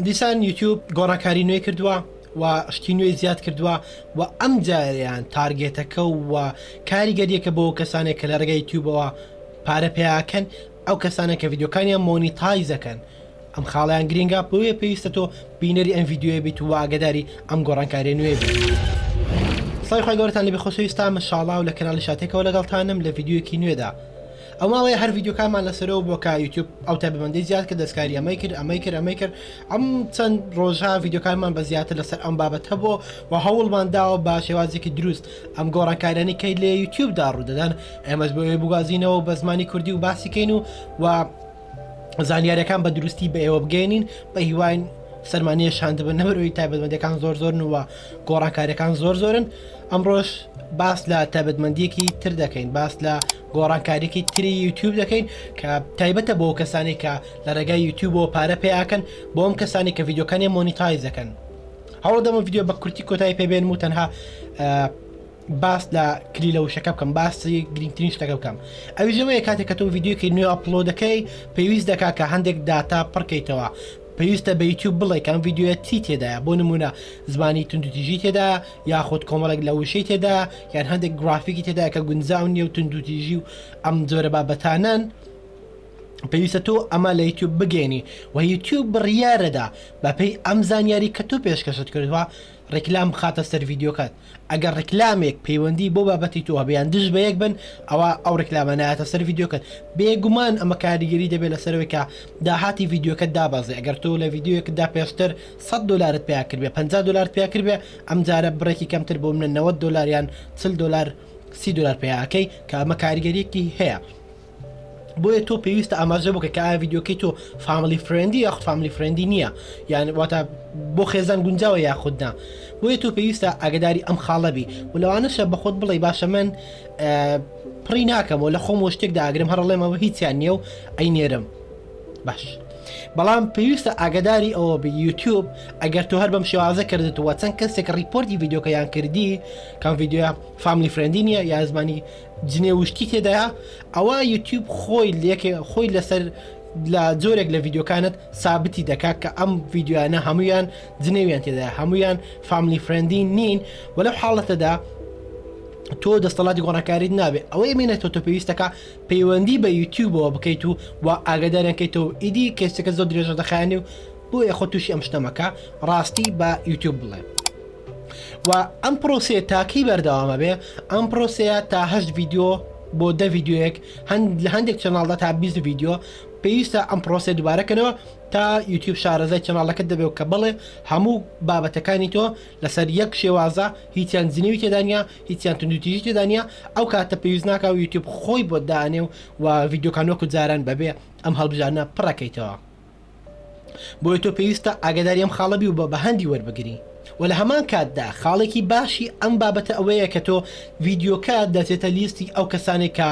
دیسان یوتیوب گۆڕانکاری نوێی کردووە و شتی نوێی زیاد کردووە و ئەم جاریان تارگێتەکە و کاریگەریەکە بۆ کەسانێک کە لە ڕێگای یوتیوبەوە پارە پێیاکەن ئەو کەسانە کە ڤیدیۆکانیان مۆنیتایزەکەن ئەم خاڵیان گرنگە بۆیە پێویستە تۆ بینەری ئەم ڤیددیوە بیت و ئاگداری ئەم گۆڕانکاری نوێ سای خۆی گەورتان لە بخۆسەویستان مەشاڵا و لە کەناڵی شاتێکەوە لەگەڵتانم لە ڤیددیوەکی نوێدا ئەو ماوەیە هەر ڤیدیۆکانمان لەسەرەوە بۆ کا یوتیوب ئەو تابمەندەی زیاد کە دەستکاری ئەمەی کرد ئەمەی کرد ئەمەی کرد ئەم چەند ڕۆژە ڤیددیوکانمان بە زیاتر لەسەر ئەم بابەت هەبوو و هەوڵمان داوە بە شێوازێکی دروست ئەم گۆڕانکارانی کەی لە یوتیوبدا ڕوودەدەن ئێمەش بۆێ بگوازینەوە بە زمانی کوردی و باسیکەین و و زانیارەکان بە دروستی بە ئێوە بگەێنین بە هیواین سەرمانە شاندبن نەبەرەوەی تایبەتمەندەکان زۆر زۆرن و گۆڕانکارەکان زۆر زۆرن ئەمڕۆژ باس لە تایبەتمەندیەکی تر دەکەین باس لە گۆڕانکاریەکی تری یوتیوب دەکەین کە تایبەتە بۆ کەسانی کە لە ڕێگای یوتیوبەوە پارە پێیاکەن بۆ ئەم کەسانی کە یددیوکانی مۆنیتایز دەکەن هەوڵ دەمە یددیو بە کورتی کۆتایی پێبێن و تەنها باس لە کلی لە وشەکە بکەم باسی گرنگترین شتەکە بکەم ئەوی ژەوەیە کاتێک کە تۆ یددیوکی نوێ ئەپلۆ دەکەی پێویست دەکا کە هەندێک داتا پڕکەیتەوە پێویستە بە یوتیوب بڵێ کەم یددیوە چی تێدایە بۆ نمونە زمانی تونندتیژی تێدا یاخود کۆمەڵێک لە وشەی تێدا یان هەندێک گرافیکی تێدا کە گونجاو نیە و تونندوتیژی و ئەم جۆرە بابەتانەن پێویستە تۆ ئەمە لە یوتیوب بگەێنی و یوتیوب بڕیارەدا بەپی ئەم زانیاری کە تۆ پێشکەشت کردوە ڕیکلام بخاتە سەر ڤیددیوکات ئەگەر ڕیکلامێک پەیوەندی بۆ بابەتی تۆ هەبیان دژ بە یەک بن ئەوە ئەو ڕیکلامە نایەتە سەر ڤیددیوکات بێگومان ئەمە کاریگەری دەبێت لەسەرەوەی کە داهاتی ڤیددیوکە دابازێ ئەگەر تۆ لە ڤیددیوەکەدا پێشتر سەد دۆلارت پیا کردبێ پەنجا دۆلارت پیا کردبێ ئەم جارە بڕێکی کەمتر بۆ منە نەوەد دۆلار یان چل دۆلار سی دۆلار پیا ئەکەی کە ئەمە کاریگەریەکی هەیە بۆیە تۆ پێویستە ئاماژە بکە کە ئایا ڤیددیوکەی تۆ فامیلی فرێندی یاخود فامیلی فرێندی نییە یان واتە بۆ خێزان گونجاوە یاخودنا بۆیە تۆ پێویستە ئاگداری ئەم خاڵەبی و لەوانەشە بە خۆت بڵێ باشە من پڕی ناکەمەوە لە خۆم و شتێک داگرم هەڕڵێمەوە هیچیان نییە و ئەی نێرم باش بەڵام پێویستە ئاگداری ئەوە بە یوتیوب ئەگەر تۆ هەر بەم شێوازە کردتوە چەند کەسێک ڕیپۆرتی یددیوکەیان کردی کەم یددیوە فامیلی فرندی نیە یا زمانی جنێ وشتی تێدایە ئەوە یوتیوب خۆی لەکێ خۆی لەسەر لە جۆرێک لە یددیوکانت سابتی دەکات کە ئەم یددیوانە هەمویان جنێویان تێدا هەمویان فامیلی فرندی نین وە لەو حاڵەتەدا تۆ دەستەڵاتی گۆڕانکاریت نابێت ئەوەی منێت تۆ پێویستەکە پەیوەندی بە یوتیوبەوە بکەیت و وا ئاگاداریان کەیتەوە ئیدی کەیسەکە زۆر درێژە دەخایەنێ و بۆیە خۆ تووشی ئەم شتە مەکە ڕاستی بە یوتیوب بڵێ و ئەم پرۆسەیە تاکەی بەردەوامە بێ ئەم پرۆسەیە تا هەشت ڤیددیو بۆ دە ڤیددیوەک هەند لە هەندێک چەناڵدا تا بیست ڤیددیو پێویستە ئەم پرۆسەیە دووبارەکەنەوە تا یوتیوب شارەزای چەناڵەکەت دەبێ و کە بڵێ هەموو بابەتەکانی تۆ لەسەر یەک شێوازە هیچیان جنێوی تێدا نیە هیچیان توندوتیژی تێدا نییە ئەو کاتە پێویست ناکا و یوتیوب خۆی بۆت دانێ و و ڤیدیۆکان وەکو جاران بەبێ ئەم هەڵبژاردنە پڕەکەیتەوە بۆیە تۆ پێویستە ئاگداری ئەم خاڵە بی و بە بەهەندی وەربگری و لە هەمان کاتدا خاڵێکی باشی ئەم بابەتە ئەوەیە کە تۆ ڤیدیۆکە دەچێتە لیستی ئەو کەسانێک کە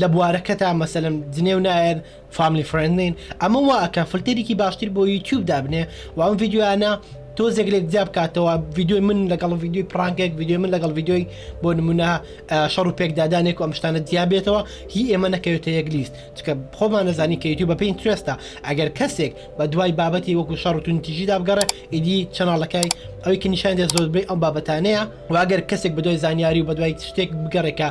لە بوارەکەتا مەسەلم جنێو نایەن فاملی فرێند نین ئەمە وا ئەکا فلتەرێکی باشتر بۆ یوتیوب دابنێ و ئەم ڤیدیۆیانە تۆزێک لێک جیا بکاتەوە ڤیدیۆی من لەگەڵ ڤیدیۆی پرانکێک ڤیدیۆی من لەگەڵ ڤیدیۆی بۆ نمونە شەڕ و پێکدادانێک و ئەم شتانە جیا بێتەوە هی ئێمە نەکەوێتە یەک لیست چکە خۆمان نەزانی کە یوتیوب بە پێی ترێستە ئەگەر کەسێک بە دوای بابەتی وەکو شەڕ و تونتیژی دابگەڕێ ئیدی چەناڵەکەی ئەوی کە نیشان دێت زۆربەی ئەم بابەتانەیە واگەر کەسێک بەدوای زانیاری و بەدوای شتێک بگەڕێکە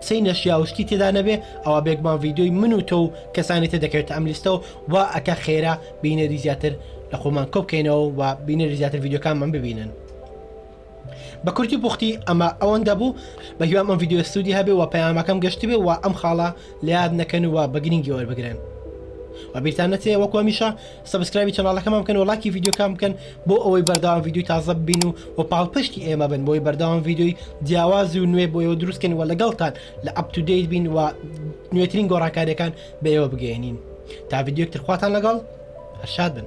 قسەی نەشیا و شتی تێدا نەبێ ئەوا بێگومان ڤیدیۆی من و تۆ و کەسانی تر دەکەوێتە ئەم لیستەوە وا ئەکا خێرا بینەری زیاتر لە خۆمان کۆ بکەینەوە و بینەری زیاتر ڤیدیۆکانمان ببینن بە کورتی پوختی ئەمە ئەوەندە بوو بە هیوام ئەم ڤیدیۆ سوودی هەبێ و پەیامەکەم گەشتی بێ و ئەم خاڵە لە یاد نەکەن و بە گرنگی وەربگرن و بیرتان نەچێ وەکو هەمیشە سەبسکرایبی چەناڵەکەمان بکەن و ڵایکی ڤیدیۆکان بکەن بۆ ئەوەی بەردەوام ڤیدیۆی تازە ببین و و پاڵپشتی ئێمە بن بۆی بەردەوام ڤیدیۆی جیاواز و نوێ بۆ ئێوە دروستکەین و لەگەڵتان لە ئەپ تو دەیت بین و نوێترین گۆڕانکاریەکان بە ئێوە بگەێنین تا ڤیددیوکتر خواتان لەگەڵ هەرشاد بن.